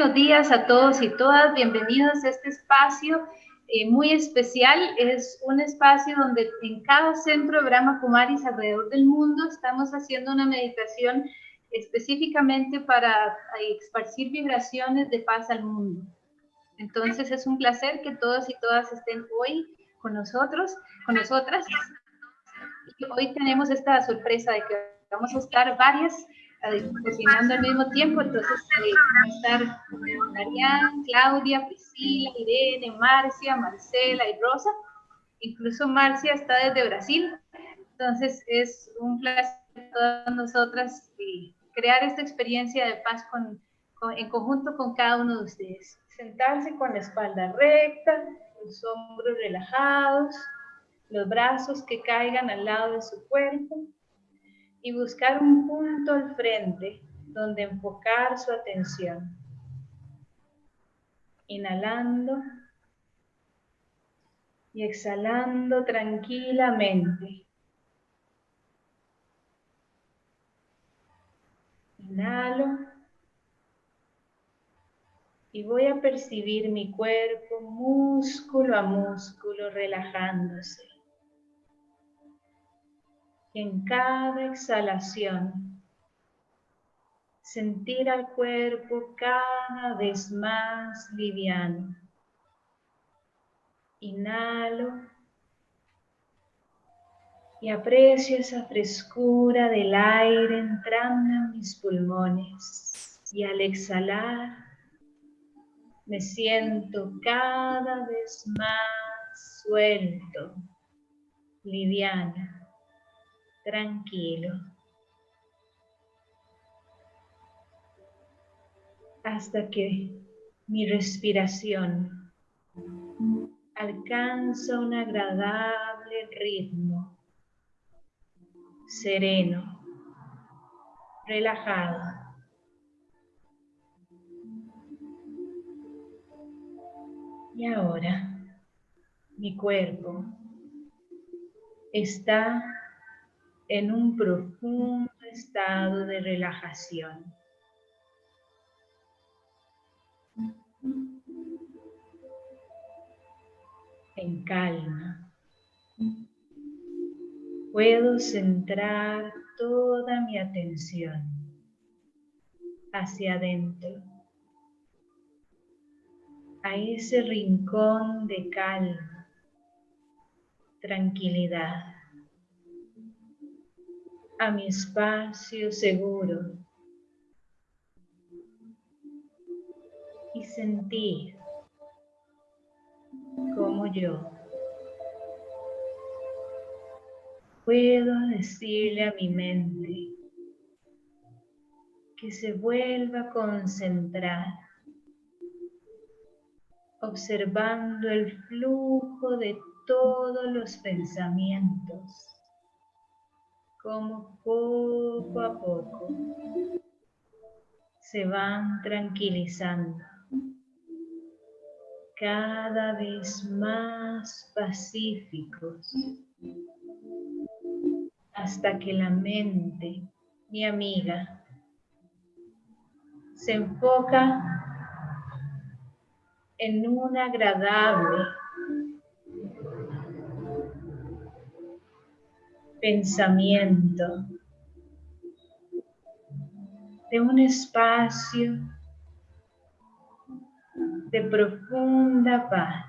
buenos días a todos y todas. Bienvenidos a este espacio eh, muy especial. Es un espacio donde en cada centro de Brahma Kumaris alrededor del mundo estamos haciendo una meditación específicamente para esparcir vibraciones de paz al mundo. Entonces es un placer que todos y todas estén hoy con nosotros, con nosotras. Hoy tenemos esta sorpresa de que vamos a estar varias cocinando al mismo tiempo, entonces eh, va a estar Marian, Claudia, Priscila, Irene, Marcia, Marcela y Rosa. Incluso Marcia está desde Brasil, entonces es un placer para todas nosotras eh, crear esta experiencia de paz con, en conjunto con cada uno de ustedes. Sentarse con la espalda recta, los hombros relajados, los brazos que caigan al lado de su cuerpo y buscar un punto al frente donde enfocar su atención. Inhalando y exhalando tranquilamente. Inhalo y voy a percibir mi cuerpo músculo a músculo relajándose en cada exhalación sentir al cuerpo cada vez más liviano. Inhalo y aprecio esa frescura del aire entrando en mis pulmones. Y al exhalar me siento cada vez más suelto, liviana tranquilo. Hasta que mi respiración alcanza un agradable ritmo, sereno, relajado. Y ahora mi cuerpo está en un profundo estado de relajación. En calma. Puedo centrar toda mi atención hacia adentro, a ese rincón de calma, tranquilidad a mi espacio seguro. Y sentir como yo puedo decirle a mi mente que se vuelva a concentrar observando el flujo de todos los pensamientos como poco a poco se van tranquilizando, cada vez más pacíficos, hasta que la mente, mi amiga, se enfoca en un agradable pensamiento, de un espacio de profunda paz.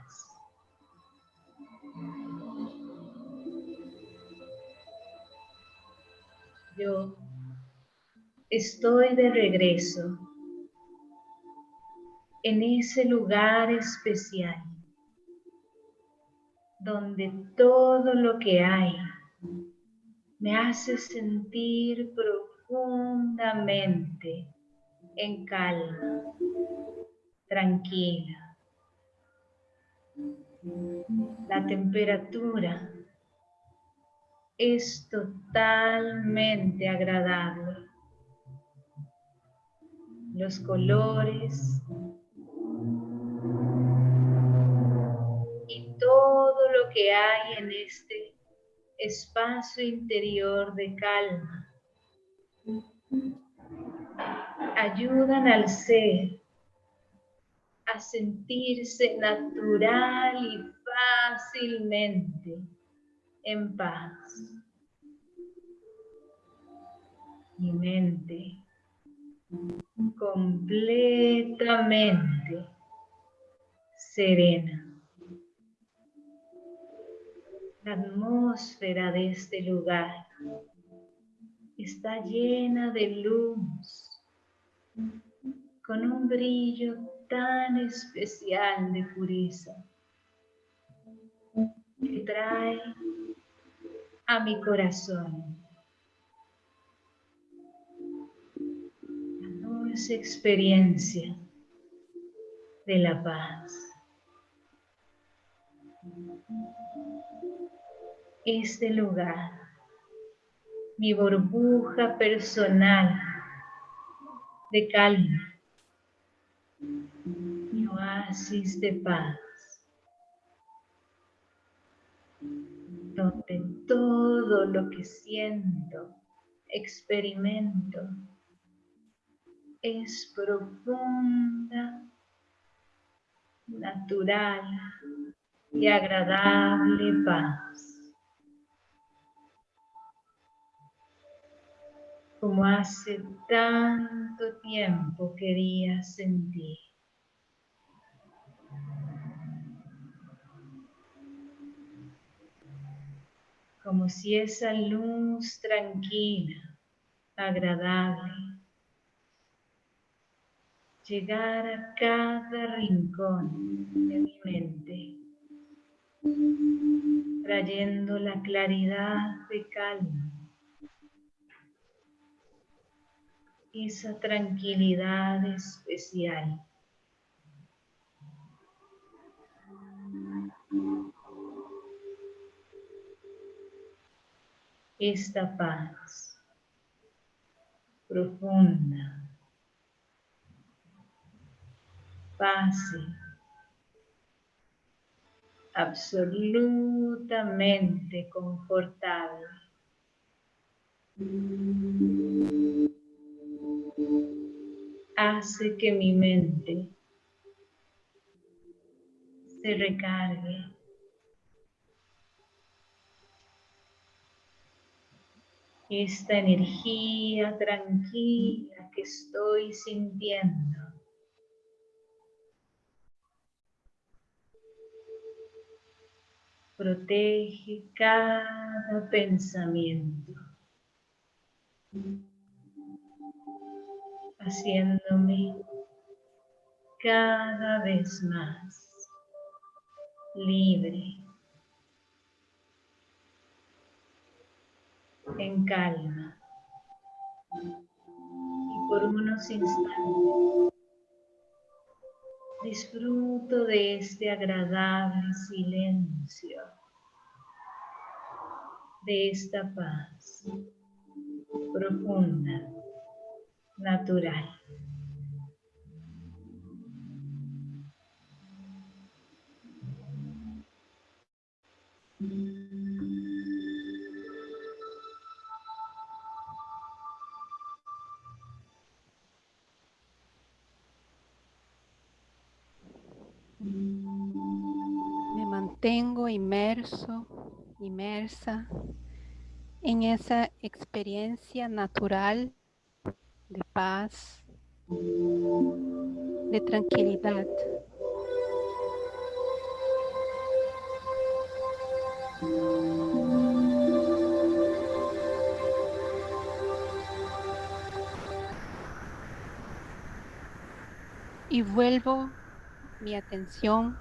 Yo estoy de regreso en ese lugar especial donde todo lo que hay me hace sentir profundamente en calma, tranquila. La temperatura es totalmente agradable. Los colores y todo lo que hay en este espacio interior de calma. Ayudan al ser a sentirse natural y fácilmente en paz. Mi mente completamente serena. La atmósfera de este lugar está llena de luz, con un brillo tan especial de pureza que trae a mi corazón la dulce experiencia de la paz. Este lugar, mi burbuja personal de calma, mi oasis de paz, donde todo lo que siento, experimento, es profunda, natural y agradable paz. Como hace tanto tiempo quería sentir. Como si esa luz tranquila, agradable, llegar a cada rincón de mi mente, trayendo la claridad de calma, esa tranquilidad especial. Esta paz profunda pase absolutamente confortable. Hace que mi mente se recargue. Esta energía tranquila que estoy sintiendo protege cada pensamiento, haciéndome cada vez más libre, en calma. Y por unos instantes Disfruto de este agradable silencio, de esta paz profunda, natural. tengo inmerso, inmersa en esa experiencia natural de paz, de tranquilidad. Y vuelvo mi atención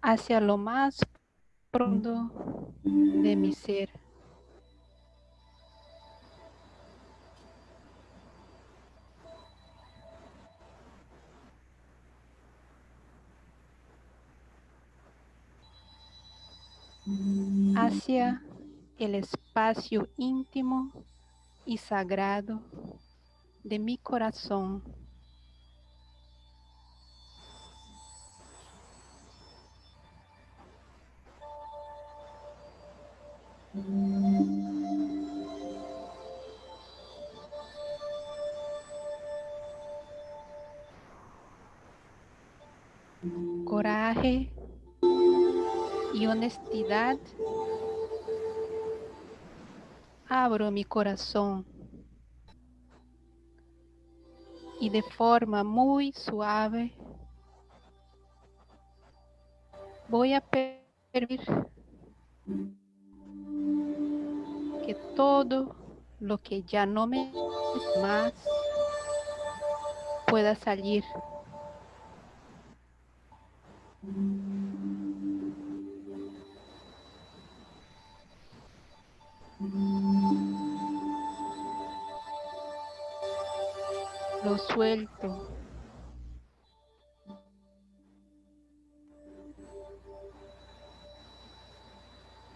hacia lo más profundo de mi ser. El espacio íntimo y sagrado de mi corazón. coraje y honestidad, abro mi corazón y de forma muy suave voy a permitir que todo lo que ya no me más pueda salir. Lo suelto.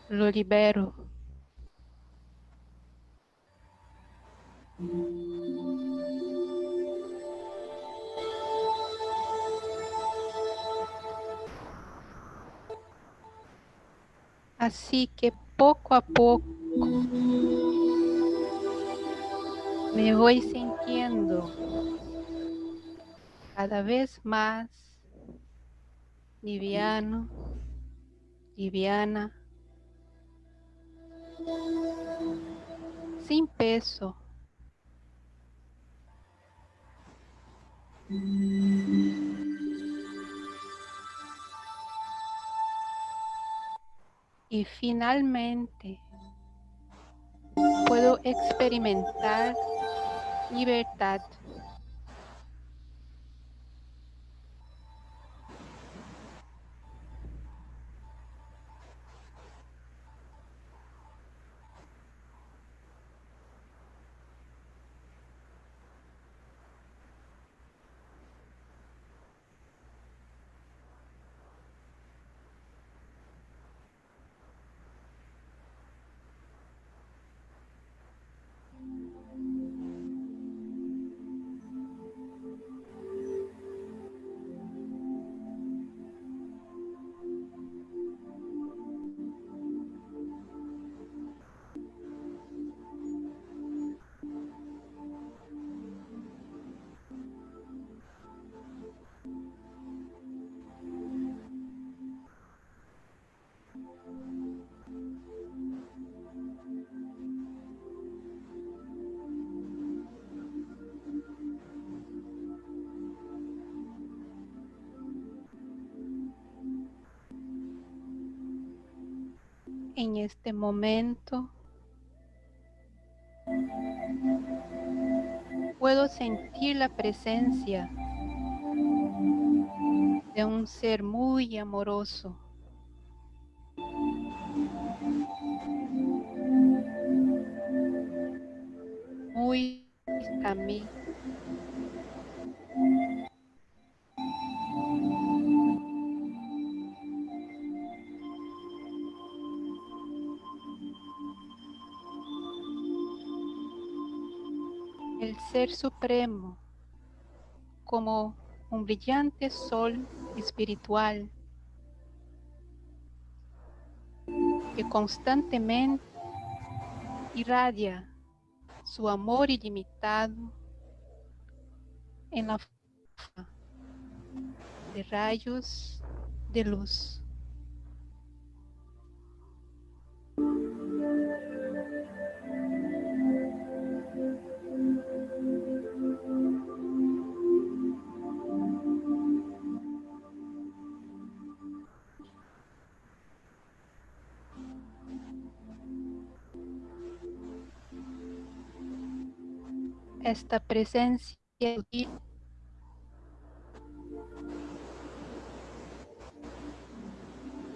Lo libero. Así que poco a poco me voy sintiendo cada vez más liviano, liviana, sin peso. Y finalmente puedo experimentar libertad. En este momento puedo sentir la presencia de un ser muy amoroso. Ser Supremo como un brillante sol espiritual que constantemente irradia su amor ilimitado en la forma de rayos de luz. Esta presencia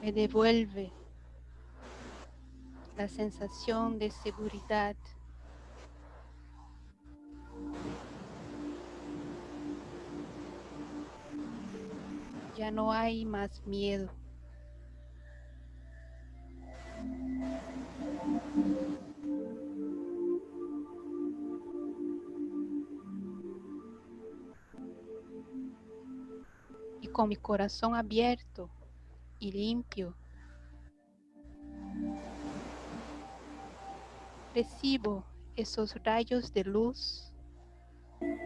me devuelve la sensación de seguridad. Ya no hay más miedo. Con mi corazón abierto y limpio. Recibo esos rayos de luz me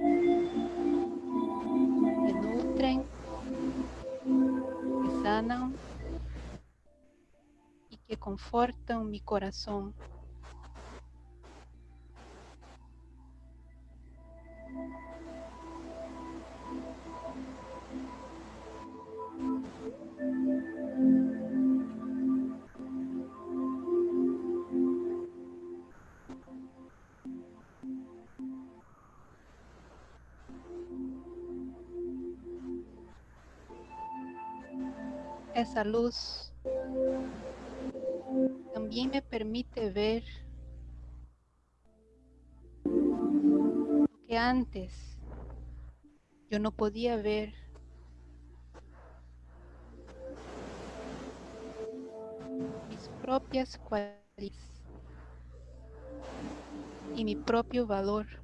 nutren sanan y que confortan mi corazón. Esa luz también me permite ver lo que antes yo no podía ver. Mis propias cualidades y mi propio valor.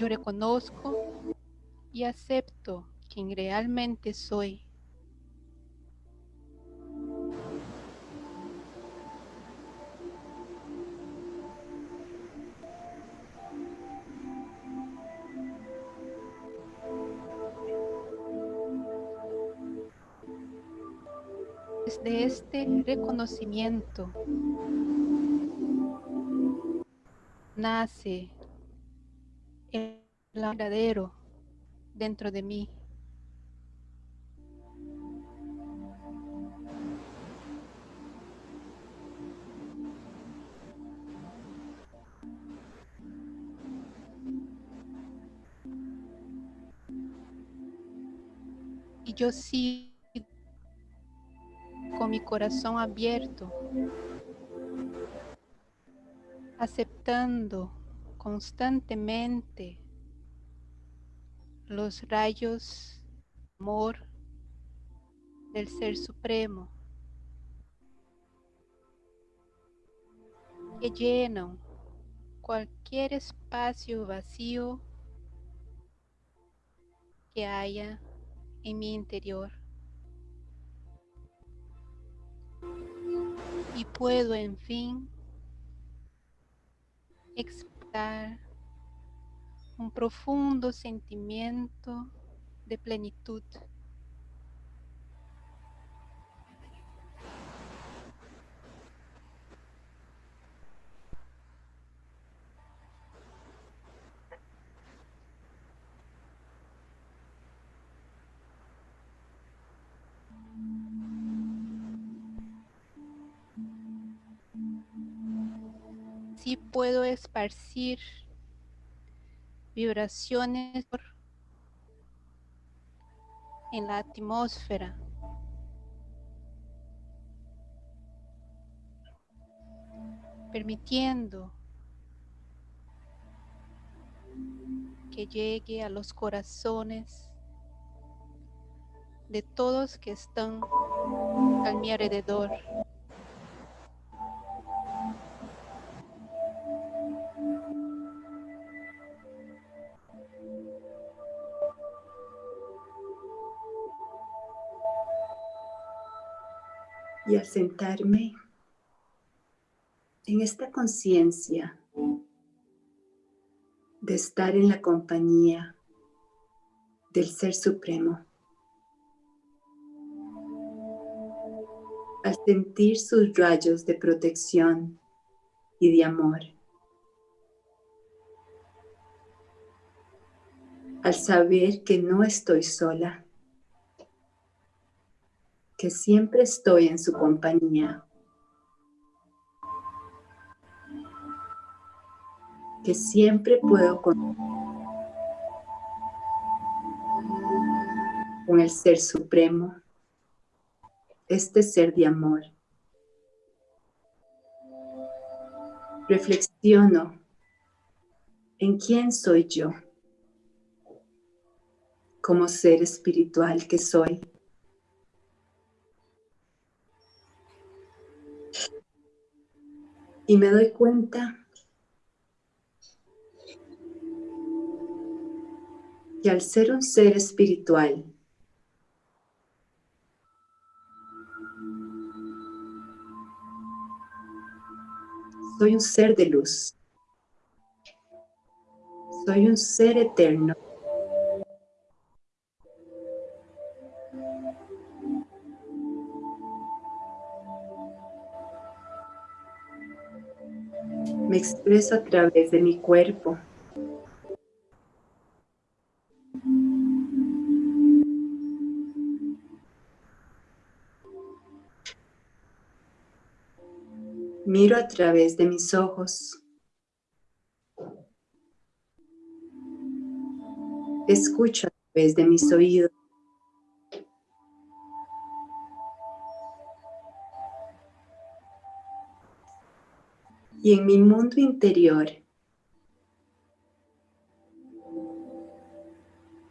Yo reconozco y acepto quien realmente soy. Desde este reconocimiento nace el verdadero dentro de mí. Y yo sigo con mi corazón abierto, aceptando constantemente los rayos amor del Ser Supremo que llenan cualquier espacio vacío que haya en mi interior. Y puedo, en fin, un profundo sentimiento de plenitud. puedo esparcir vibraciones en la atmósfera. permitiendo que llegue a los corazones de todos que están a mi alrededor. Al sentarme en esta conciencia de estar en la compañía del Ser Supremo, al sentir sus rayos de protección y de amor, al saber que no estoy sola, que siempre estoy en su compañía. Que siempre puedo con, con el Ser Supremo, este ser de amor. Reflexiono en quién soy yo como ser espiritual que soy. Y me doy cuenta que al ser un ser espiritual, Soy un ser de luz. Soy un ser eterno. Me expreso a través de mi cuerpo. Miro a través de mis ojos. Escucho a través de mis oídos. Y en mi mundo interior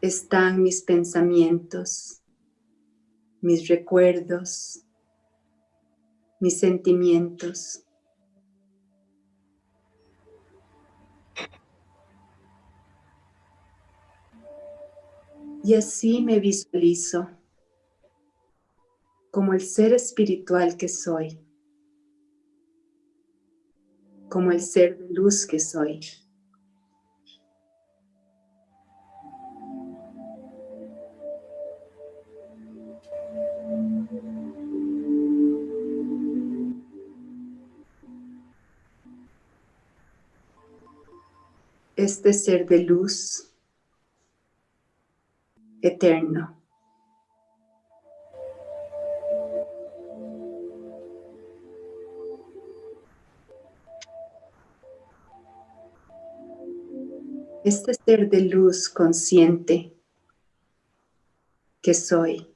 están mis pensamientos, mis recuerdos, mis sentimientos. Y así me visualizo como el ser espiritual que soy, como el ser de luz que soy. Este ser de luz eterno. Este ser de luz consciente que soy.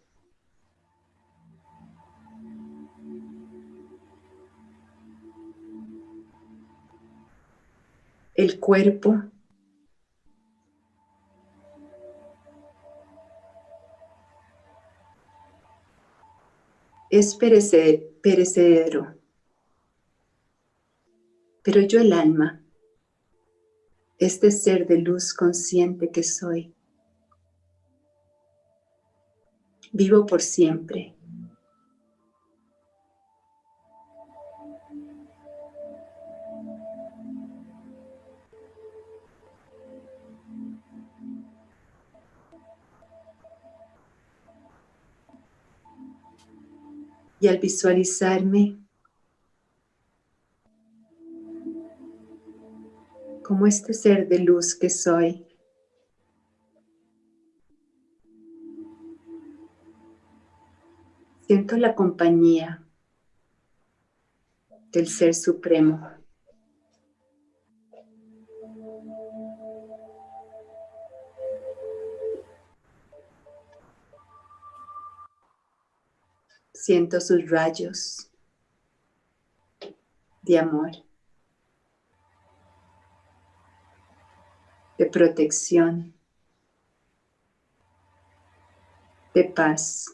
El cuerpo es perecedero. Pero yo el alma, este ser de luz consciente que soy, vivo por siempre. y al visualizarme como este ser de luz que soy, siento la compañía del Ser Supremo. Siento sus rayos de amor, de protección, de paz.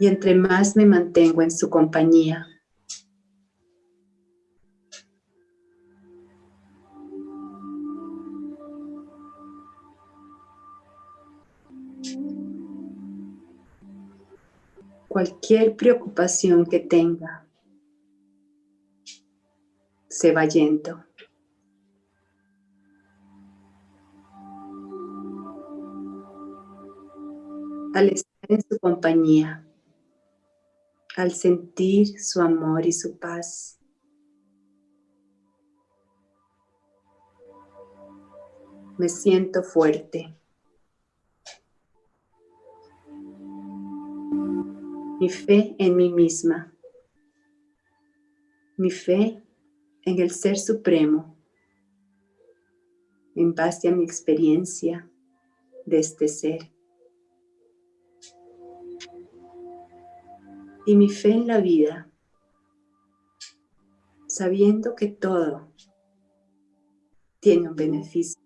Y entre más me mantengo en su compañía, cualquier preocupación que tenga se va yendo. Al estar en su compañía, al sentir su amor y su paz, me siento fuerte. mi fe en mí misma, mi fe en el Ser Supremo, en base a mi experiencia de este ser. Y mi fe en la vida, sabiendo que todo tiene un beneficio.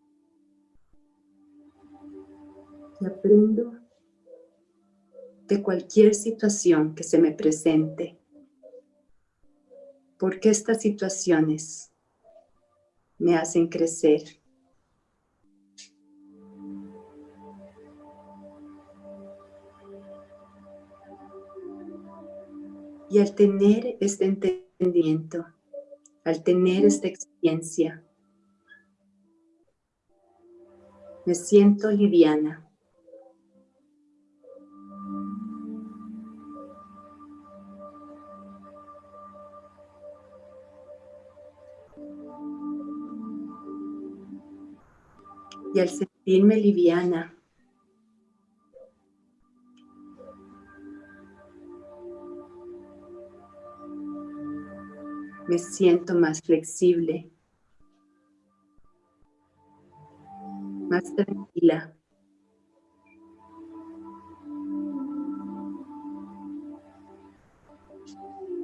Y aprendo de cualquier situación que se me presente porque estas situaciones me hacen crecer. Y al tener este entendimiento, al tener esta experiencia, me siento liviana. Y al sentirme liviana, me siento más flexible, más tranquila.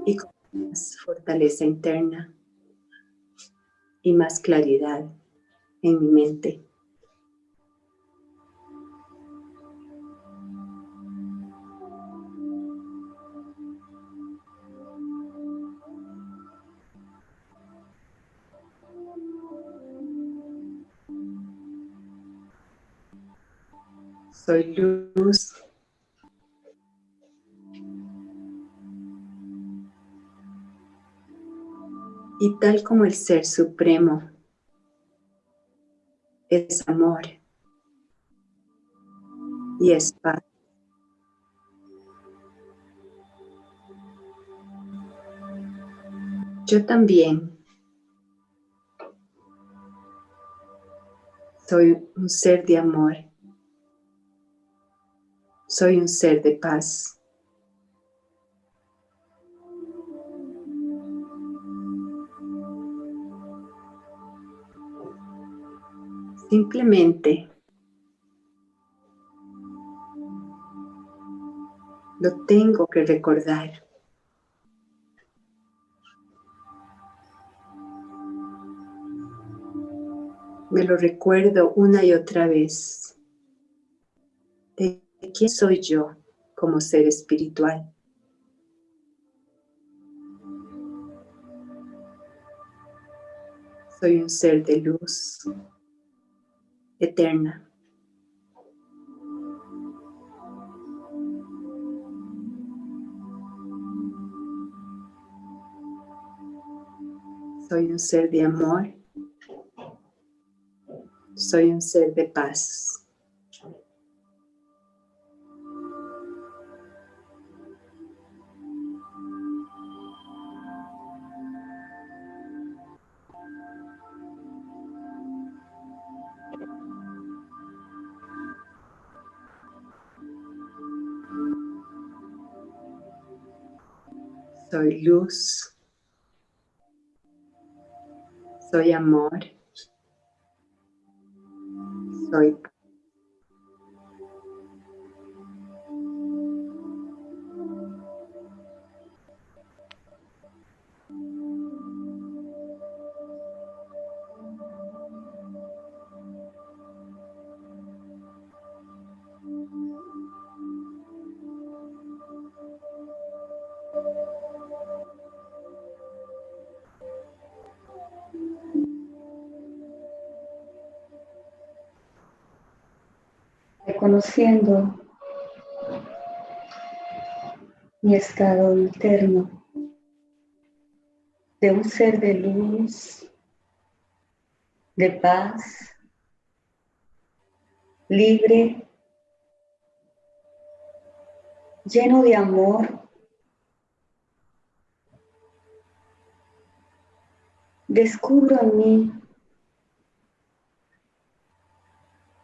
Y con más fortaleza interna y más claridad en mi mente. Soy luz. Y tal como el Ser Supremo es amor y es paz. Yo también soy un ser de amor soy un ser de paz. Simplemente lo tengo que recordar. Me lo recuerdo una y otra vez quién soy yo como ser espiritual. Soy un ser de luz eterna. Soy un ser de amor. Soy un ser de paz. Soy luz, soy amor, soy reconociendo mi estado interno de un ser de luz, de paz, libre, lleno de amor, descubro en mí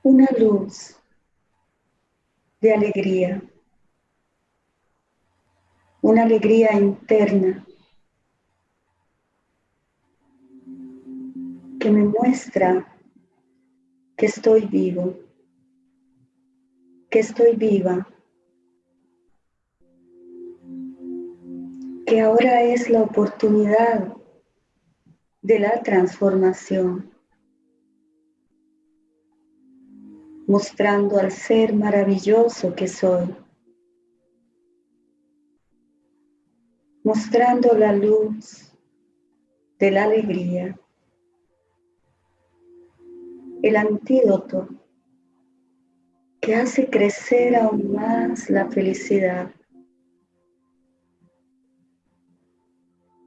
una luz de alegría, una alegría interna que me muestra que estoy vivo, que estoy viva, que ahora es la oportunidad de la transformación. Mostrando al ser maravilloso que soy, mostrando la luz de la alegría, el antídoto que hace crecer aún más la felicidad,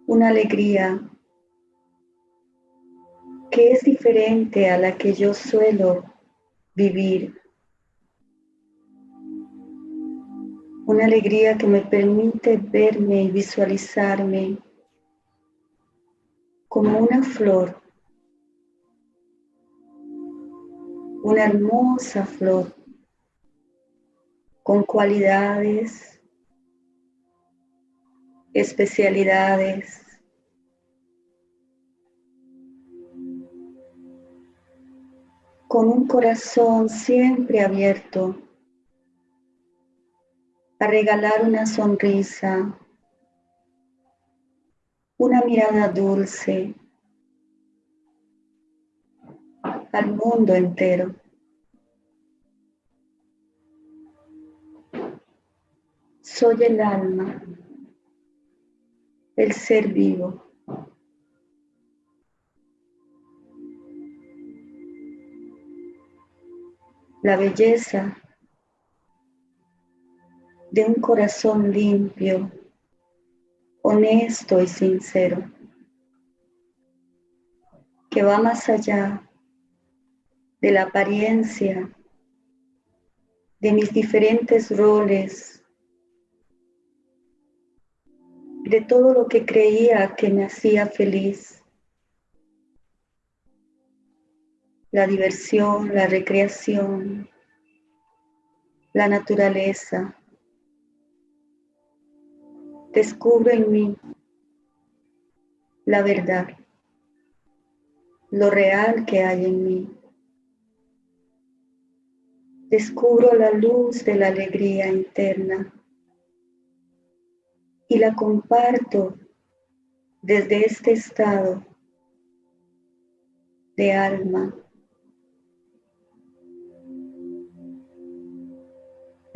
una alegría que es diferente a la que yo suelo vivir. Una alegría que me permite verme y visualizarme como una flor, una hermosa flor con cualidades, especialidades, con un corazón siempre abierto a regalar una sonrisa, una mirada dulce al mundo entero. Soy el alma, el ser vivo. La belleza de un corazón limpio, honesto y sincero, que va más allá de la apariencia de mis diferentes roles, de todo lo que creía que me hacía feliz. La diversión, la recreación, la naturaleza, descubro en mí la verdad, lo real que hay en mí. Descubro la luz de la alegría interna y la comparto desde este estado de alma.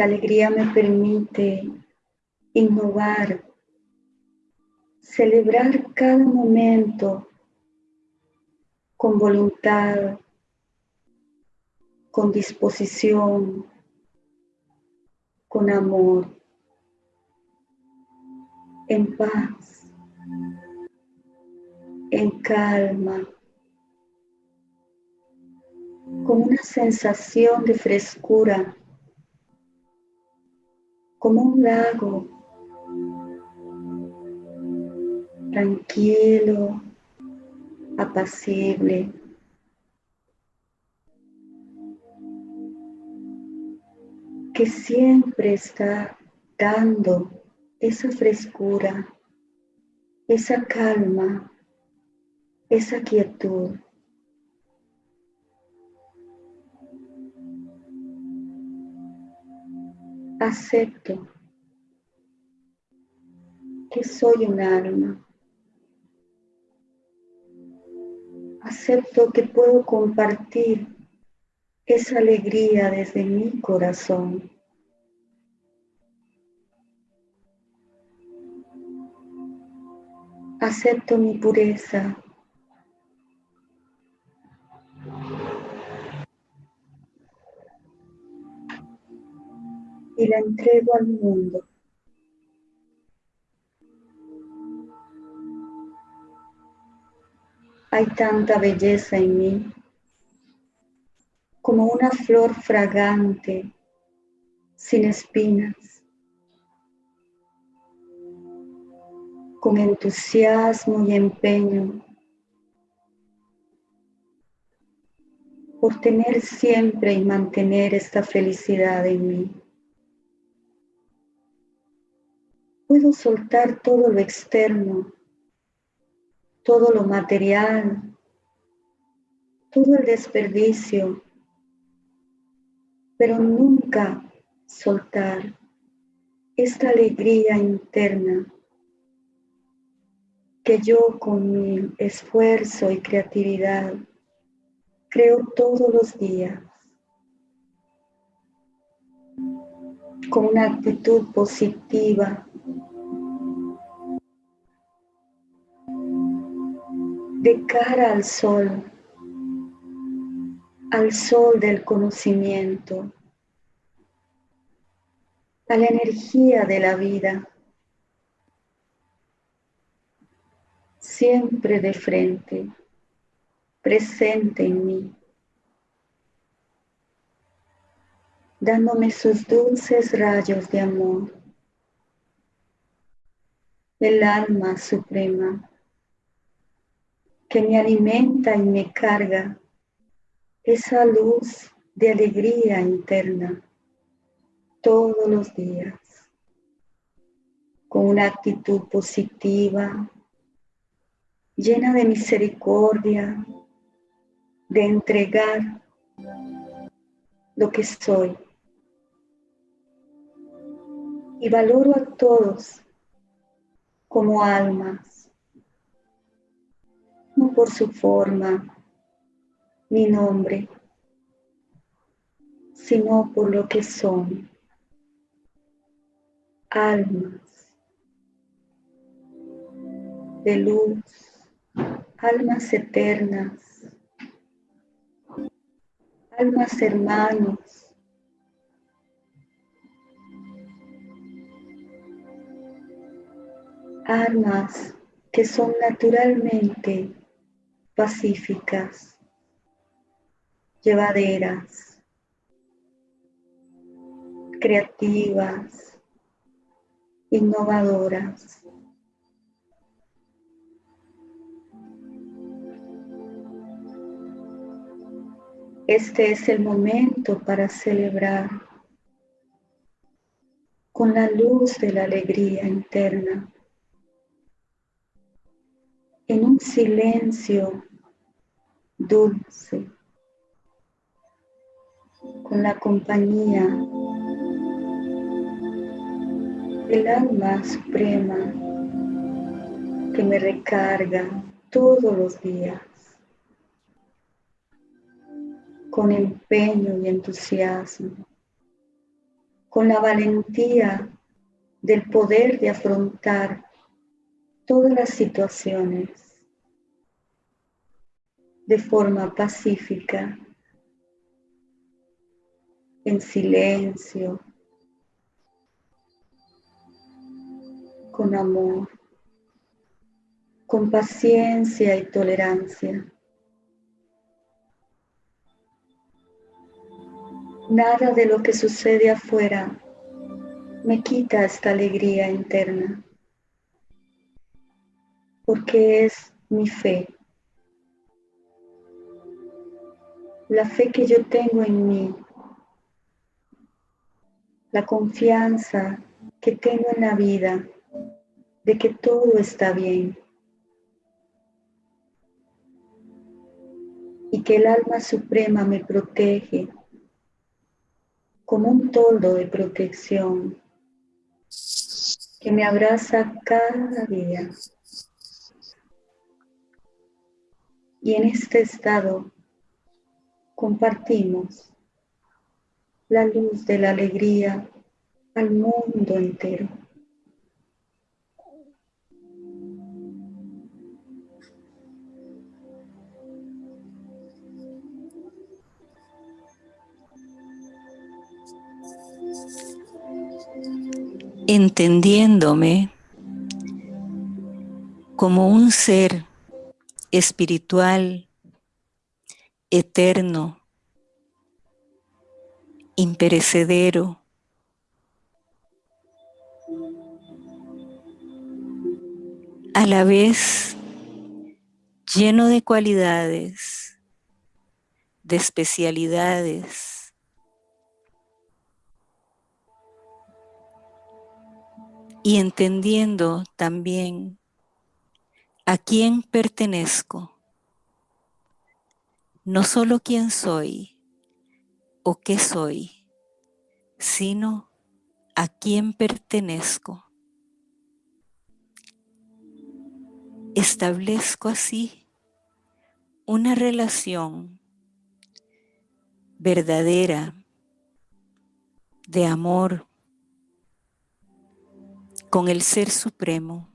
La alegría me permite innovar celebrar cada momento con voluntad, con disposición, con amor, en paz, en calma, con una sensación de frescura, como un lago tranquilo, apacible. que siempre está dando esa frescura, esa calma, esa quietud. Acepto que soy un alma acepto que puedo compartir esa alegría desde mi corazón. Acepto mi pureza. Y la entrego al mundo. Hay tanta belleza en mí, como una flor fragante, sin espinas, con entusiasmo y empeño por tener siempre y mantener esta felicidad en mí. Puedo soltar todo lo externo todo lo material, todo el desperdicio, pero nunca soltar esta alegría interna que yo con mi esfuerzo y creatividad creo todos los días. Con una actitud positiva de cara al sol, al sol del conocimiento, a la energía de la vida. siempre de frente, presente en mí, dándome sus dulces rayos de amor, el alma suprema que me alimenta y me carga esa luz de alegría interna todos los días, con una actitud positiva, llena de misericordia, de entregar lo que soy. Y valoro a todos como almas, no por su forma ni nombre, sino por lo que son, almas de luz almas eternas, almas hermanos, almas que son naturalmente pacíficas, llevaderas, creativas, innovadoras. Este es el momento para celebrar con la luz de la alegría interna, en un silencio dulce, con la compañía del alma suprema que me recarga todos los días con empeño y entusiasmo, con la valentía del poder de afrontar todas las situaciones de forma pacífica, en silencio, con amor, con paciencia y tolerancia. Nada de lo que sucede afuera me quita esta alegría interna, porque es mi fe. La fe que yo tengo en mí, la confianza que tengo en la vida de que todo está bien y que el alma suprema me protege como un toldo de protección que me abraza cada día. Y en este estado compartimos la luz de la alegría al mundo entero. entendiéndome como un ser espiritual, eterno, imperecedero, a la vez lleno de cualidades, de especialidades, y entendiendo también a quién pertenezco, no solo quién soy o qué soy, sino a quién pertenezco. Establezco así una relación verdadera de amor, con el Ser Supremo,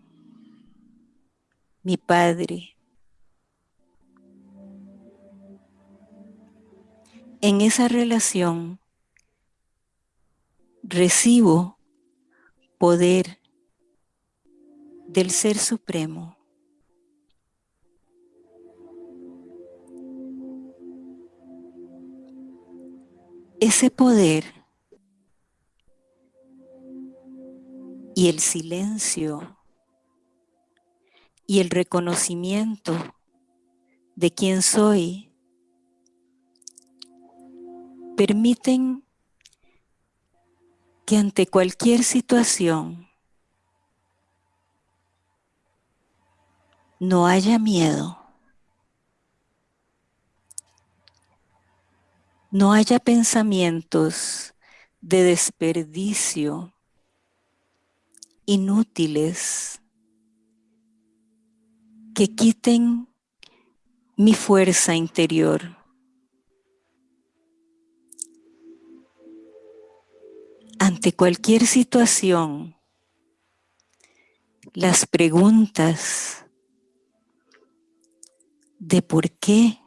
mi Padre. en esa relación recibo poder del Ser Supremo. Ese poder y el silencio y el reconocimiento de quién soy permiten que ante cualquier situación no haya miedo, no haya pensamientos de desperdicio inútiles que quiten mi fuerza interior. Ante cualquier situación, las preguntas de por qué,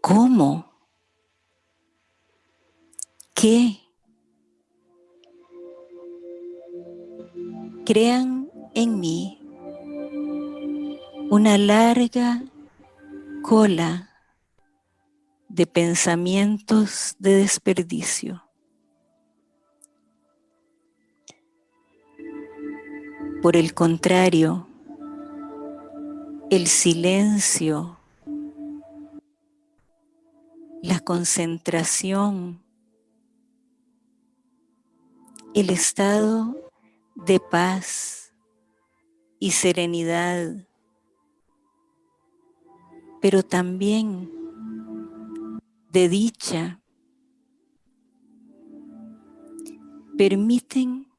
cómo, qué, crean en mí una larga cola de pensamientos de desperdicio. Por el contrario, el silencio, la concentración, el estado de paz y serenidad, pero también de dicha, permiten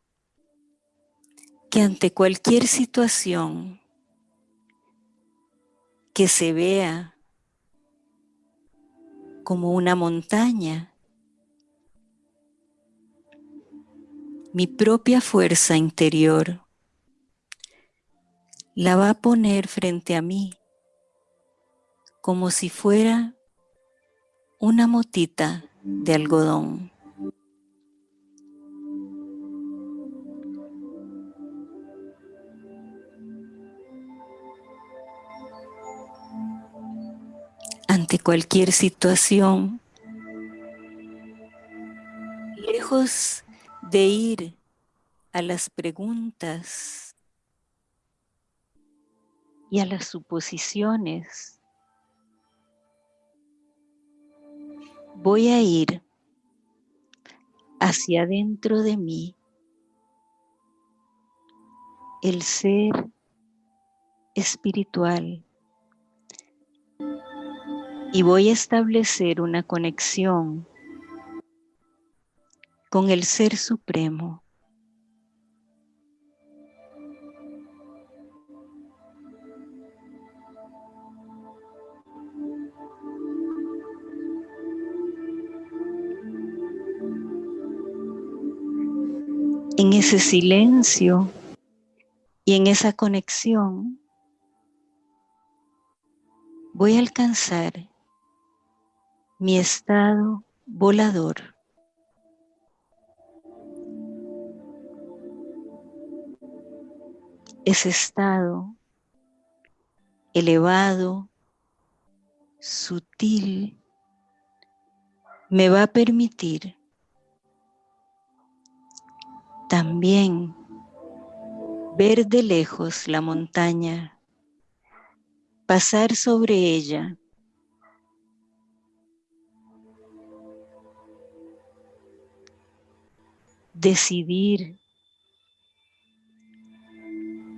que ante cualquier situación que se vea como una montaña, mi propia fuerza interior la va a poner frente a mí como si fuera una motita de algodón. Ante cualquier situación, lejos de ir a las preguntas y a las suposiciones, voy a ir hacia adentro de mí el ser espiritual y voy a establecer una conexión con el Ser Supremo. En ese silencio y en esa conexión voy a alcanzar mi estado volador. Ese estado elevado, sutil, me va a permitir también ver de lejos la montaña, pasar sobre ella decidir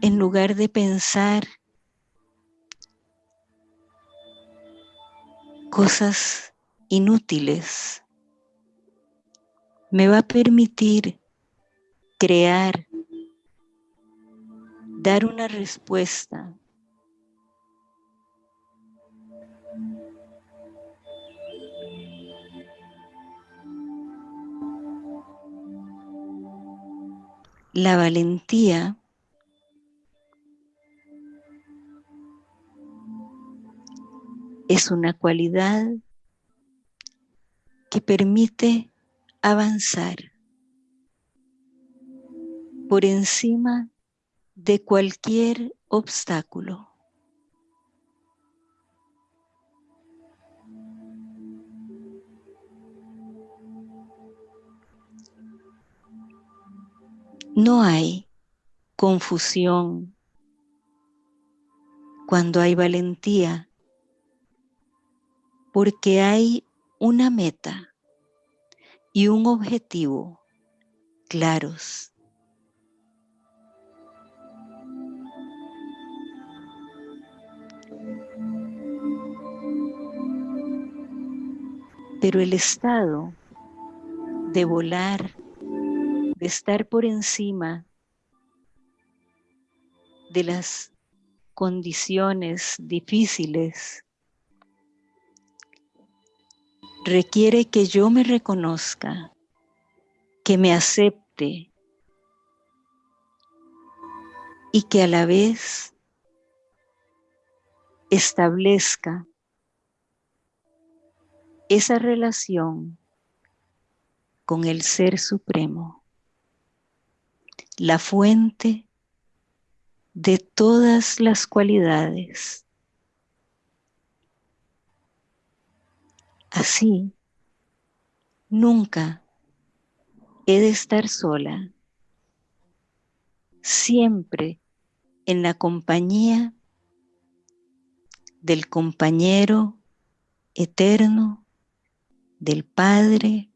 en lugar de pensar cosas inútiles, me va a permitir crear, dar una respuesta la valentía es una cualidad que permite avanzar por encima de cualquier obstáculo. No hay confusión cuando hay valentía, porque hay una meta y un objetivo claros. Pero el estado de volar, estar por encima de las condiciones difíciles, requiere que yo me reconozca, que me acepte y que a la vez establezca esa relación con el Ser Supremo, la fuente de todas las cualidades. Así, nunca he de estar sola, siempre en la compañía del compañero eterno, del Padre,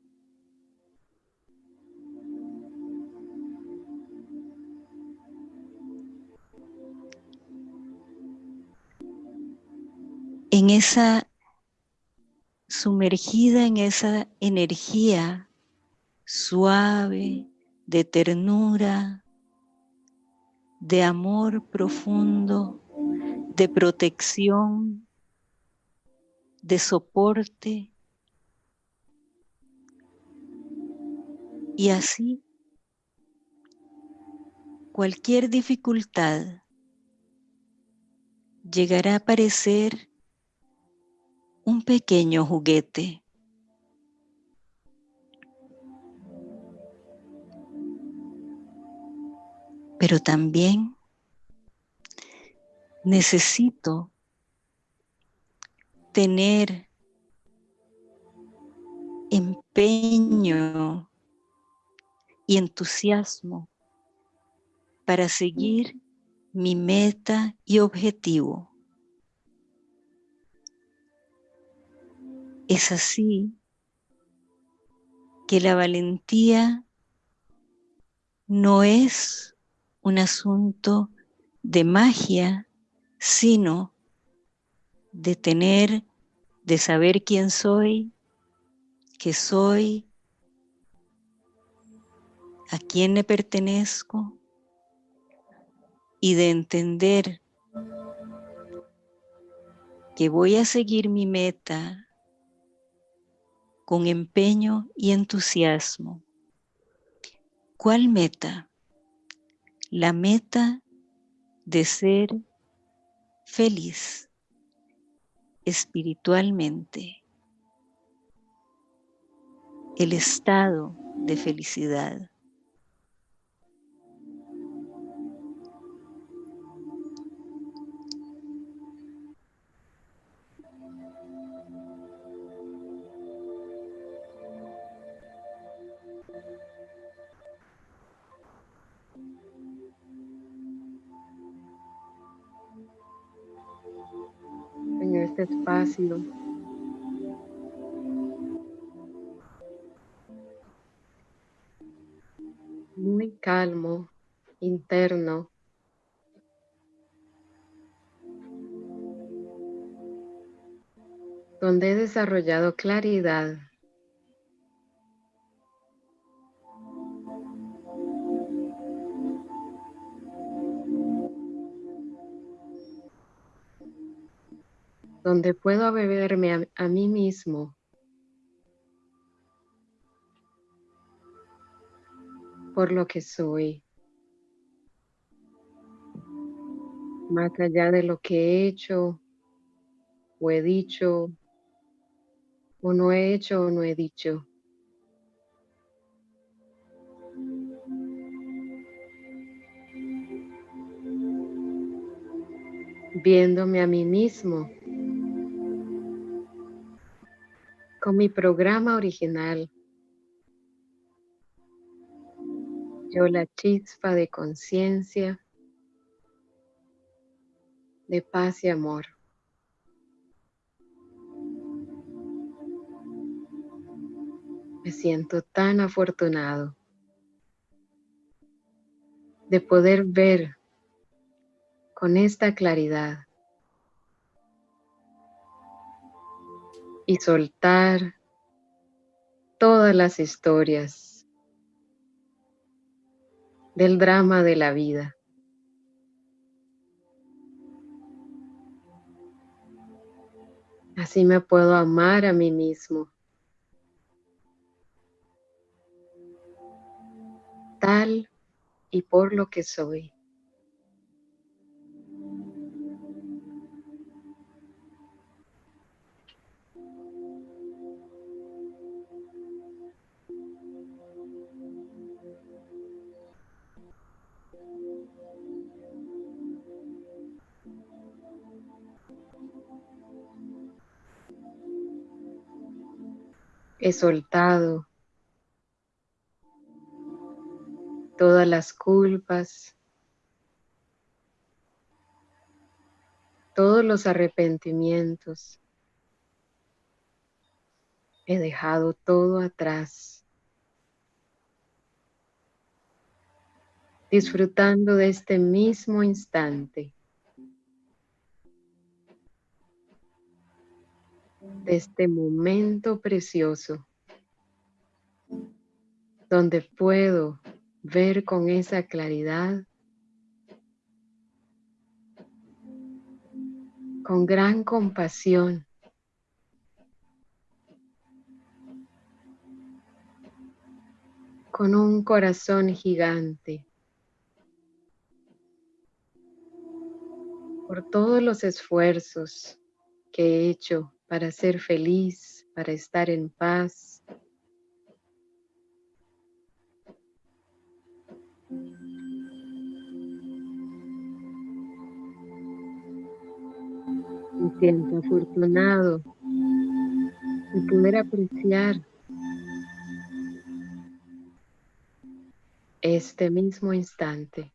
en esa sumergida en esa energía suave, de ternura, de amor profundo, de protección, de soporte. Y así, cualquier dificultad llegará a parecer un pequeño juguete. Pero también necesito tener empeño y entusiasmo para seguir mi meta y objetivo. Es así que la valentía no es un asunto de magia, sino de tener, de saber quién soy, qué soy, a quién le pertenezco y de entender que voy a seguir mi meta con empeño y entusiasmo. ¿Cuál meta? La meta de ser feliz espiritualmente. El estado de felicidad. Este espacio. Muy calmo, interno. Donde he desarrollado claridad donde puedo beberme a, mí mismo. Por lo que soy, más allá de lo que he hecho o he dicho o no he hecho o no he dicho. Viéndome a mí mismo con mi programa original. Yo la chispa de conciencia, de paz y amor. Me siento tan afortunado de poder ver con esta claridad y soltar todas las historias del drama de la vida. Así me puedo amar a mí mismo tal y por lo que soy. He soltado todas las culpas, todos los arrepentimientos. He dejado todo atrás, disfrutando de este mismo instante, de este momento precioso, donde puedo ver con esa claridad, con gran compasión. con un corazón gigante por todos los esfuerzos que he hecho para ser feliz, para estar en paz, Me siento afortunado. De poder apreciar. Este mismo instante.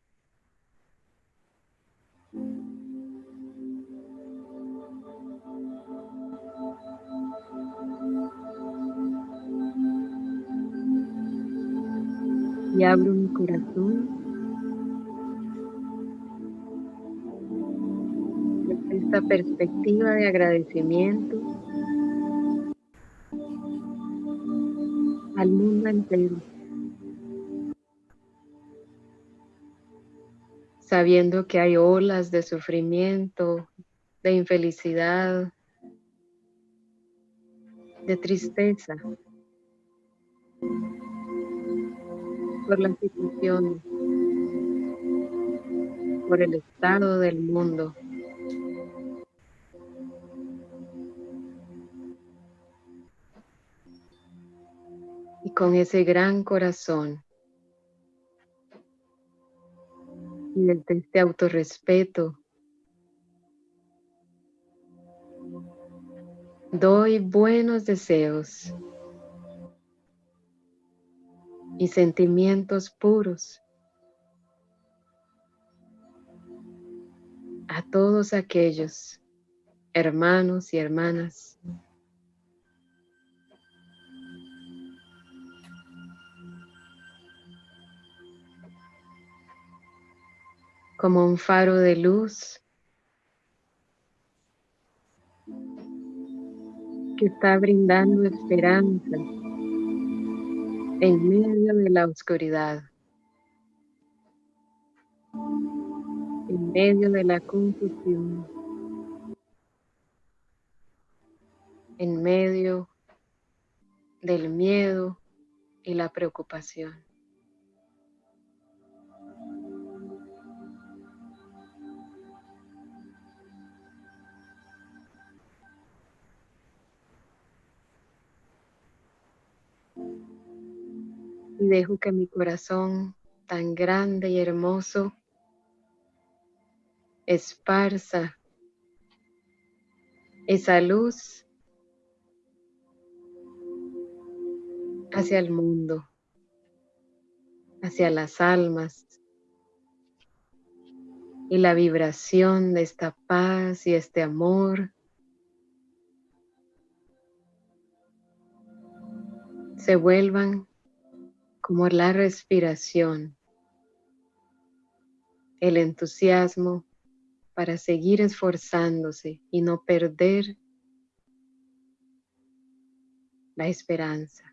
Abro mi corazón esta perspectiva de agradecimiento al mundo entero. Sabiendo que hay olas de sufrimiento, de infelicidad, de tristeza por la situación, por el estado del mundo. con ese gran corazón y desde este autorrespeto doy buenos deseos y sentimientos puros. A todos aquellos hermanos y hermanas como un faro de luz que está brindando esperanza en medio de la oscuridad, en medio de la confusión, en medio del miedo y la preocupación. Y dejo que mi corazón tan grande y hermoso esparza esa luz hacia el mundo, hacia las almas y la vibración de esta paz y este amor. Se vuelvan como la respiración, el entusiasmo para seguir esforzándose y no perder la esperanza.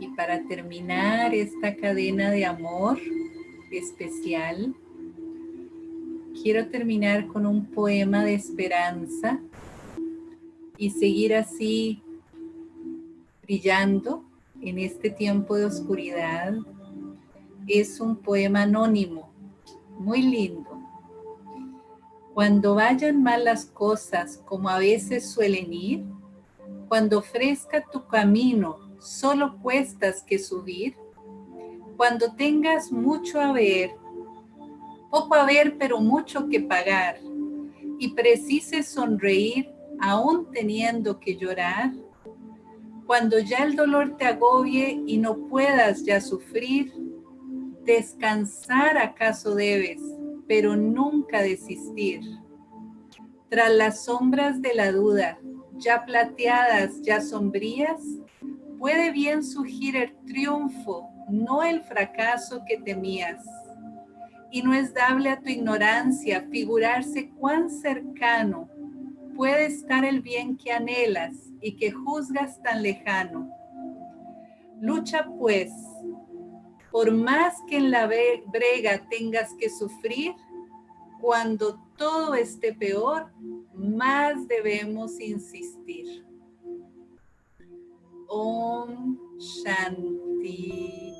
Y para terminar esta cadena de amor especial, quiero terminar con un poema de esperanza y seguir así brillando en este tiempo de oscuridad. Es un poema anónimo, muy lindo. Cuando vayan mal las cosas como a veces suelen ir, cuando ofrezca tu camino solo cuestas que subir, cuando tengas mucho a ver, poco a ver pero mucho que pagar, y precises sonreír aún teniendo que llorar, cuando ya el dolor te agobie y no puedas ya sufrir, descansar acaso debes, pero nunca desistir. Tras las sombras de la duda, ya plateadas, ya sombrías, puede bien surgir el triunfo, no el fracaso que temías. Y no es dable a tu ignorancia figurarse cuán cercano puede estar el bien que anhelas y que juzgas tan lejano. Lucha pues, por más que en la brega tengas que sufrir, cuando todo esté peor, más debemos insistir. Om Shanti.